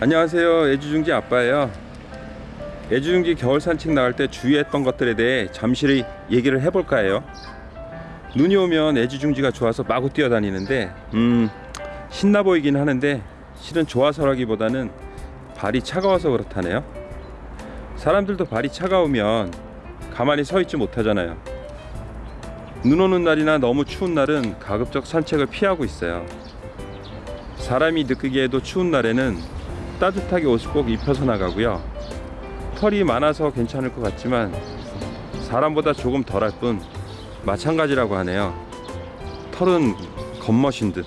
안녕하세요. 애주중지 아빠예요. 애주중지 겨울 산책 나갈 때 주의했던 것들에 대해 잠시 얘기를 해볼까 해요. 눈이 오면 애주중지가 좋아서 마구 뛰어다니는데 음 신나 보이긴 하는데 실은 좋아서라기보다는 발이 차가워서 그렇다네요. 사람들도 발이 차가우면 가만히 서 있지 못하잖아요. 눈 오는 날이나 너무 추운 날은 가급적 산책을 피하고 있어요. 사람이 느끼기에도 추운 날에는 따뜻하게 옷을 꼭 입혀서 나가고요. 털이 많아서 괜찮을 것 같지만 사람보다 조금 덜할 뿐 마찬가지라고 하네요. 털은 겉멋인 듯.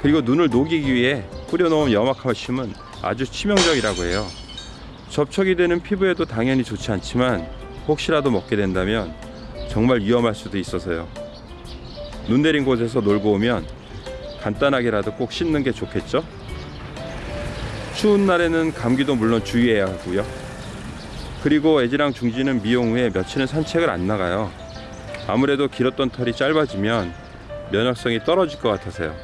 그리고 눈을 녹이기 위해 뿌려놓은 염화칼슘은 아주 치명적이라고 해요. 접촉이 되는 피부에도 당연히 좋지 않지만 혹시라도 먹게 된다면 정말 위험할 수도 있어서요. 눈 내린 곳에서 놀고 오면 간단하게라도 꼭 씻는 게 좋겠죠? 추운 날에는 감기도 물론 주의해야 하고요. 그리고 애지랑 중지는 미용 후에 며칠은 산책을 안 나가요. 아무래도 길었던 털이 짧아지면 면역성이 떨어질 것 같아서요.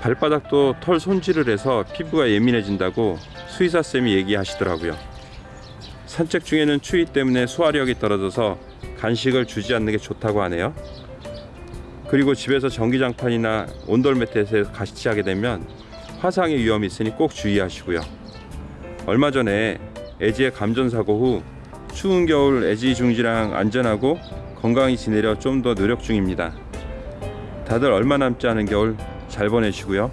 발바닥도 털 손질을 해서 피부가 예민해진다고 수의사 쌤이 얘기하시더라고요. 산책 중에는 추위 때문에 소화력이 떨어져서 간식을 주지 않는 게 좋다고 하네요. 그리고 집에서 전기장판이나 온돌 매트에서 가시하게 되면 화상의 위험이 있으니 꼭 주의하시고요. 얼마 전에 애지의 감전사고 후 추운 겨울 애지 중지랑 안전하고 건강히 지내려 좀 더 노력 중입니다. 다들 얼마 남지 않은 겨울 잘 보내시고요.